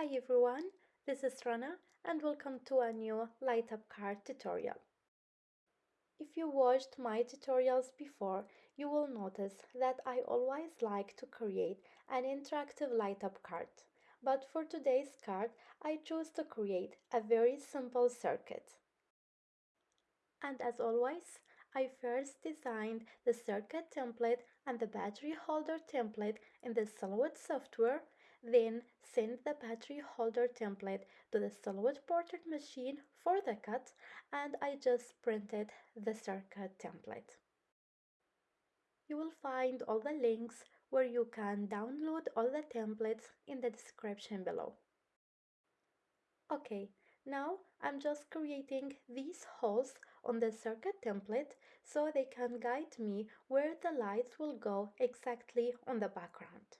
Hi everyone, this is Rana and welcome to a new light up card tutorial. If you watched my tutorials before, you will notice that I always like to create an interactive light up card. But for today's card, I chose to create a very simple circuit. And as always, I first designed the circuit template and the battery holder template in the Silhouette software, then send the battery holder template to the Silhouette portrait machine for the cut, and I just printed the circuit template. You will find all the links where you can download all the templates in the description below. Okay, now I'm just creating these holes on the circuit template so they can guide me where the lights will go exactly on the background.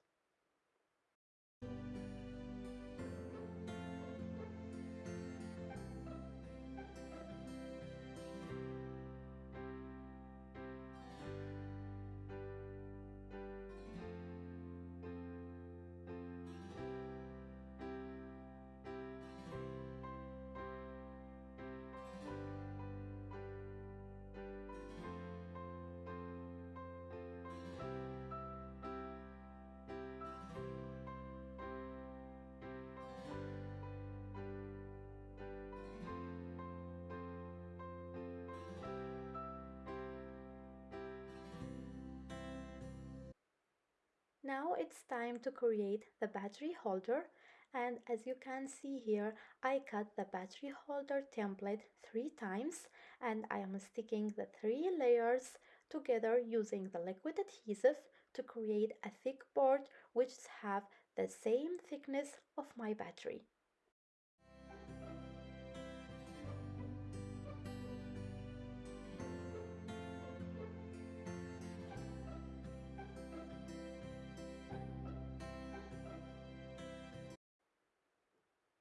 Now it's time to create the battery holder and as you can see here I cut the battery holder template three times and I am sticking the three layers together using the liquid adhesive to create a thick board which have the same thickness of my battery.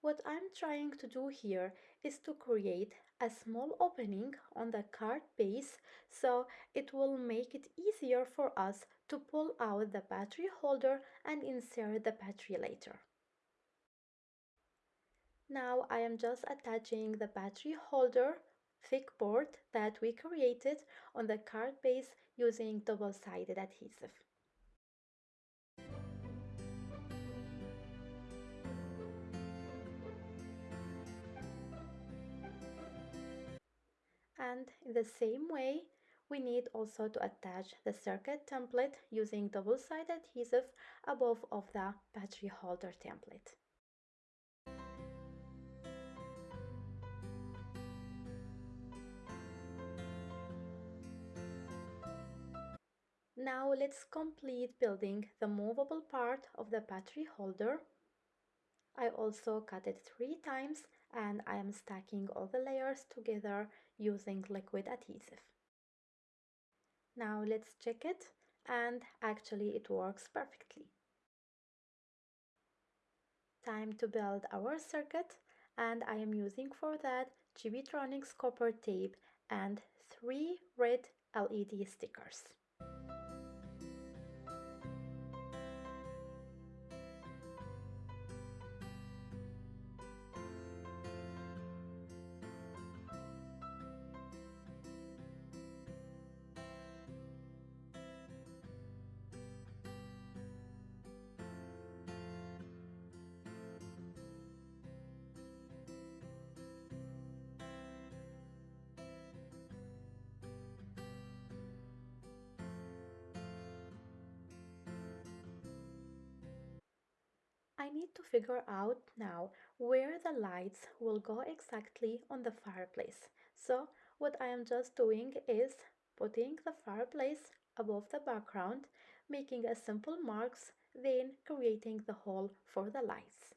What I'm trying to do here is to create a small opening on the card base so it will make it easier for us to pull out the battery holder and insert the battery later. Now I am just attaching the battery holder thick board that we created on the card base using double-sided adhesive. And in the same way we need also to attach the circuit template using double-sided adhesive above of the battery holder template. Now let's complete building the movable part of the battery holder I also cut it three times and I am stacking all the layers together using liquid adhesive. Now let's check it and actually it works perfectly. Time to build our circuit and I am using for that Chibitronics copper tape and three red LED stickers. I need to figure out now where the lights will go exactly on the fireplace. So what I am just doing is putting the fireplace above the background, making a simple marks, then creating the hole for the lights.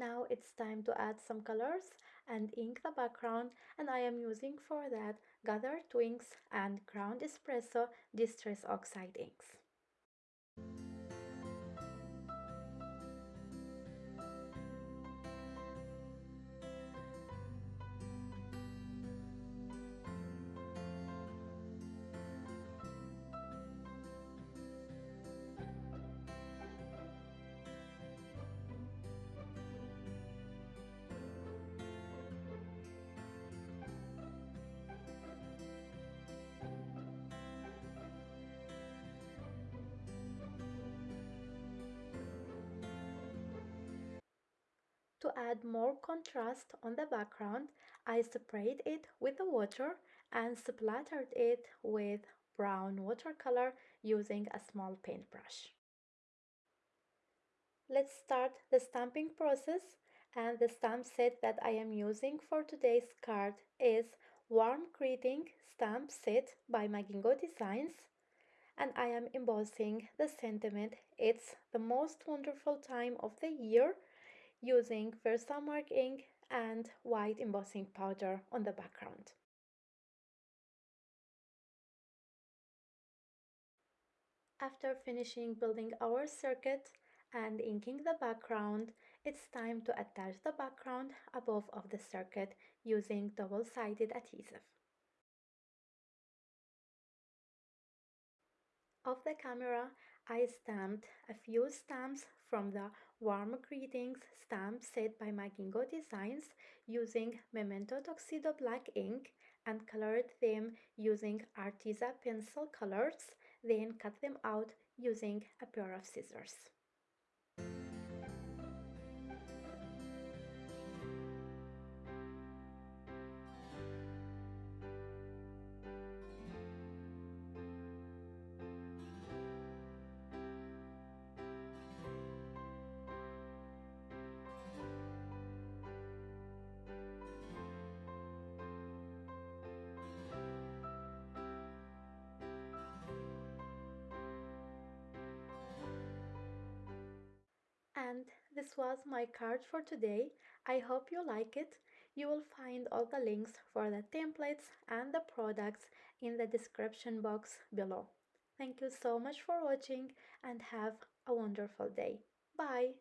Now it's time to add some colors and ink the background and I am using for that Gathered Twigs and Ground Espresso Distress Oxide inks. Add more contrast on the background, I sprayed it with the water and splattered it with brown watercolor using a small paintbrush. Let's start the stamping process. And the stamp set that I am using for today's card is Warm Greeting Stamp Set by Magingo Designs. And I am embossing the sentiment. It's the most wonderful time of the year using Versamark ink and white embossing powder on the background. After finishing building our circuit and inking the background, it's time to attach the background above of the circuit using double-sided adhesive. Off the camera, I stamped a few stamps from the Warm Greetings stamp set by Magingo Designs using Memento Tuxedo Black ink and colored them using Arteza pencil colors, then cut them out using a pair of scissors. This was my card for today. I hope you like it. You will find all the links for the templates and the products in the description box below. Thank you so much for watching and have a wonderful day. Bye!